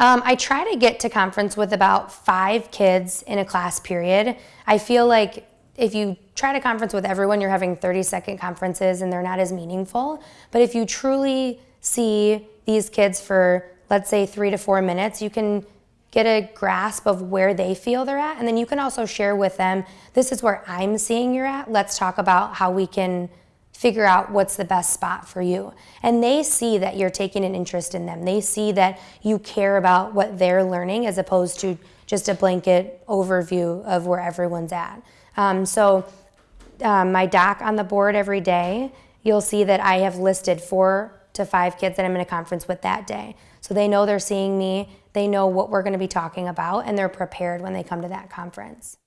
Um, I try to get to conference with about five kids in a class period. I feel like if you try to conference with everyone, you're having 30 second conferences and they're not as meaningful. But if you truly see these kids for, let's say, three to four minutes, you can get a grasp of where they feel they're at. And then you can also share with them, this is where I'm seeing you're at. Let's talk about how we can figure out what's the best spot for you. And they see that you're taking an interest in them. They see that you care about what they're learning as opposed to just a blanket overview of where everyone's at. Um, so um, my doc on the board every day, you'll see that I have listed four to five kids that I'm in a conference with that day. So they know they're seeing me, they know what we're gonna be talking about, and they're prepared when they come to that conference.